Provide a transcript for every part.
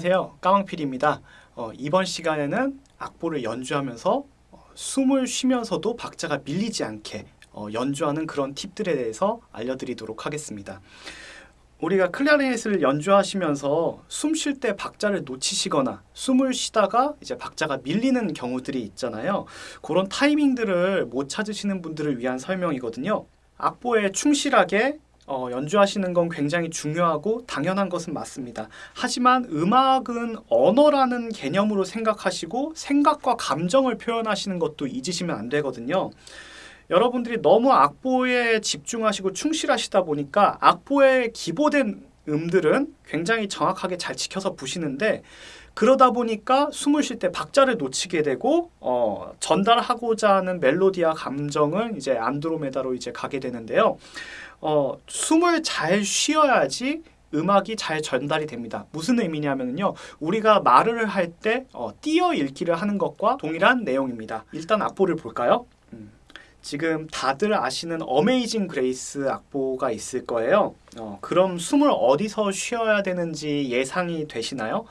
안녕하세요. 까망필입니다. 어, 이번 시간에는 악보를 연주하면서 어, 숨을 쉬면서도 박자가 밀리지 않게 어, 연주하는 그런 팁들에 대해서 알려드리도록 하겠습니다. 우리가 클라리넷을 연주하시면서 숨 쉴 때 박자를 놓치시거나 숨을 쉬다가 이제 박자가 밀리는 경우들이 있잖아요. 그런 타이밍들을 못 찾으시는 분들을 위한 설명이거든요. 악보에 충실하게 어, 연주하시는 건 굉장히 중요하고 당연한 것은 맞습니다. 하지만 음악은 언어라는 개념으로 생각하시고 생각과 감정을 표현하시는 것도 잊으시면 안 되거든요. 여러분들이 너무 악보에 집중하시고 충실하시다 보니까 악보에 기보된 음들은 굉장히 정확하게 잘 지켜서 부시는데 그러다 보니까 숨을 쉴 때 박자를 놓치게 되고 어, 전달하고자 하는 멜로디와 감정은 이제 안드로메다로 이제 가게 되는데요. 어, 숨을 잘 쉬어야지 음악이 잘 전달이 됩니다. 무슨 의미냐면요. 우리가 말을 할때 어, 띄어 읽기를 하는 것과 동일한 내용입니다. 일단 악보를 볼까요? 음, 지금 다들 아시는 Amazing Grace 악보가 있을 거예요. 어, 그럼 숨을 어디서 쉬어야 되는지 예상이 되시나요?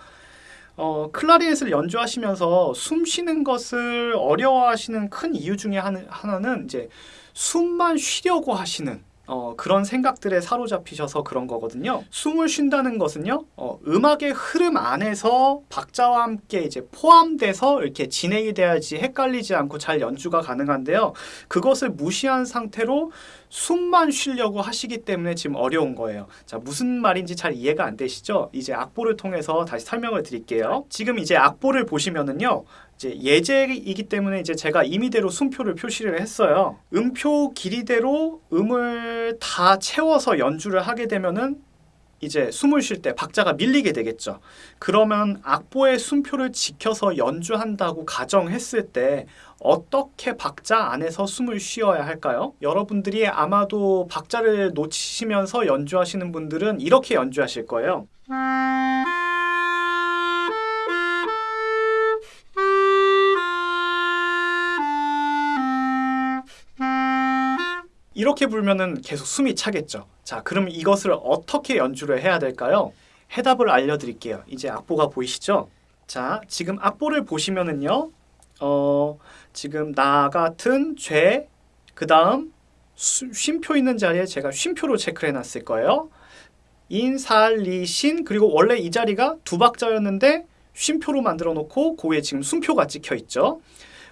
어, 클라리넷을 연주하시면서 숨 쉬는 것을 어려워하시는 큰 이유 중에 하나는 이제 숨만 쉬려고 하시는 어, 그런 생각들에 사로잡히셔서 그런 거거든요. 숨을 쉰다는 것은요, 어, 음악의 흐름 안에서 박자와 함께 이제 포함돼서 이렇게 진행이 돼야지 헷갈리지 않고 잘 연주가 가능한데요. 그것을 무시한 상태로 숨만 쉬려고 하시기 때문에 지금 어려운 거예요. 자, 무슨 말인지 잘 이해가 안 되시죠? 이제 악보를 통해서 다시 설명을 드릴게요. 지금 이제 악보를 보시면은요. 이제 예제이기 때문에 이제 제가 임의대로 숨표를 표시를 했어요. 음표 길이대로 음을 다 채워서 연주를 하게 되면은 이제 숨을 쉴 때 박자가 밀리게 되겠죠. 그러면 악보의 숨표를 지켜서 연주한다고 가정했을 때 어떻게 박자 안에서 숨을 쉬어야 할까요? 여러분들이 아마도 박자를 놓치시면서 연주하시는 분들은 이렇게 연주하실 거예요. 이렇게 불면은 계속 숨이 차겠죠. 자, 그럼 이것을 어떻게 연주를 해야 될까요? 해답을 알려드릴게요. 이제 악보가 보이시죠? 자, 지금 악보를 보시면은요. 어, 지금 나 같은 죄, 그 다음 쉼표 있는 자리에 제가 쉼표로 체크를 해놨을 거예요. 인 살 리 신 그리고 원래 이 자리가 두 박자였는데 쉼표로 만들어 놓고 고에 지금 숨표가 찍혀 있죠.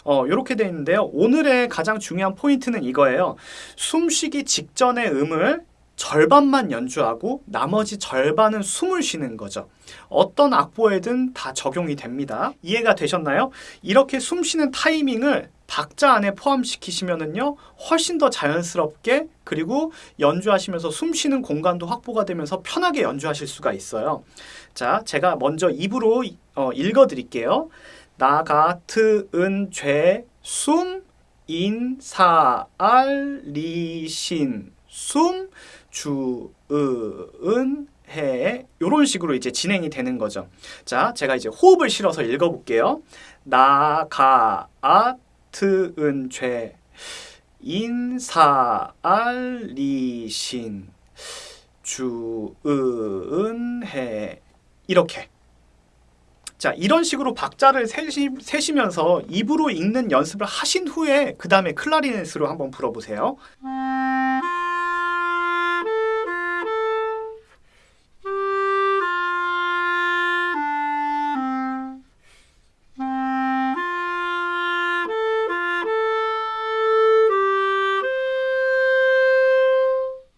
어, 이렇게 돼 있는데요. 오늘의 가장 중요한 포인트는 이거예요. 숨쉬기 직전의 음을 절반만 연주하고 나머지 절반은 숨을 쉬는 거죠. 어떤 악보에든 다 적용이 됩니다. 이해가 되셨나요? 이렇게 숨 쉬는 타이밍을 박자 안에 포함시키시면은요 훨씬 더 자연스럽게 그리고 연주하시면서 숨 쉬는 공간도 확보가 되면서 편하게 연주하실 수가 있어요. 자, 제가 먼저 입으로 어, 읽어 드릴게요. 나 같은 죄, 숨, 인, 사, 알, 리, 신, 숨, 주, 은, 해 이런 식으로 이제 진행이 되는 거죠. 자, 제가 이제 호흡을 실어서 읽어볼게요. 나, 가, 아, 트, 은, 죄, 인, 사, 알, 리, 신, 주, 은, 해 이렇게 자 이런 식으로 박자를 세시, 세시면서 입으로 읽는 연습을 하신 후에 그 다음에 클라리넷으로 한번 불어보세요.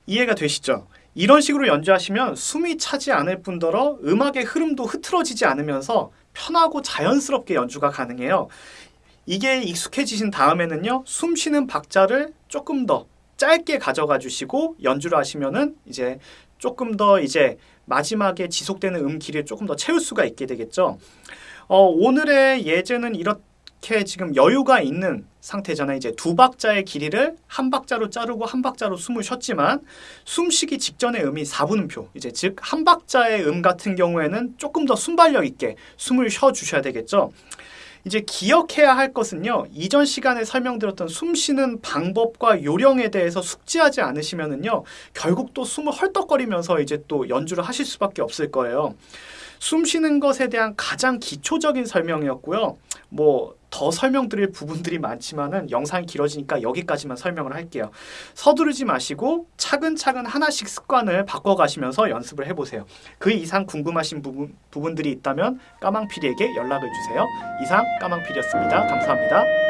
이해가 되시죠? 이런 식으로 연주하시면 숨이 차지 않을 뿐더러 음악의 흐름도 흐트러지지 않으면서 편하고 자연스럽게 연주가 가능해요. 이게 익숙해지신 다음에는요. 숨 쉬는 박자를 조금 더 짧게 가져가 주시고 연주를 하시면은 이제 조금 더 이제 마지막에 지속되는 음 길이를 조금 더 채울 수가 있게 되겠죠. 어, 오늘의 예제는 이렇 이렇게 지금 여유가 있는 상태잖아요. 이제 두 박자의 길이를 한 박자로 자르고 한 박자로 숨을 쉬었지만 숨쉬기 직전의 음이 4분음표. 이제 즉 한 박자의 음 같은 경우에는 조금 더 순발력 있게 숨을 쉬어 주셔야 되겠죠. 이제 기억해야 할 것은요. 이전 시간에 설명드렸던 숨 쉬는 방법과 요령에 대해서 숙지하지 않으시면은요. 결국 또 숨을 헐떡거리면서 이제 또 연주를 하실 수밖에 없을 거예요. 숨 쉬는 것에 대한 가장 기초적인 설명이었고요. 뭐 더 설명드릴 부분들이 많지만은 영상이 길어지니까 여기까지만 설명을 할게요. 서두르지 마시고 차근차근 하나씩 습관을 바꿔가시면서 연습을 해보세요. 그 이상 궁금하신 부분, 부분들이 있다면 까망피리에게 연락을 주세요. 이상 까망피리였습니다. 감사합니다.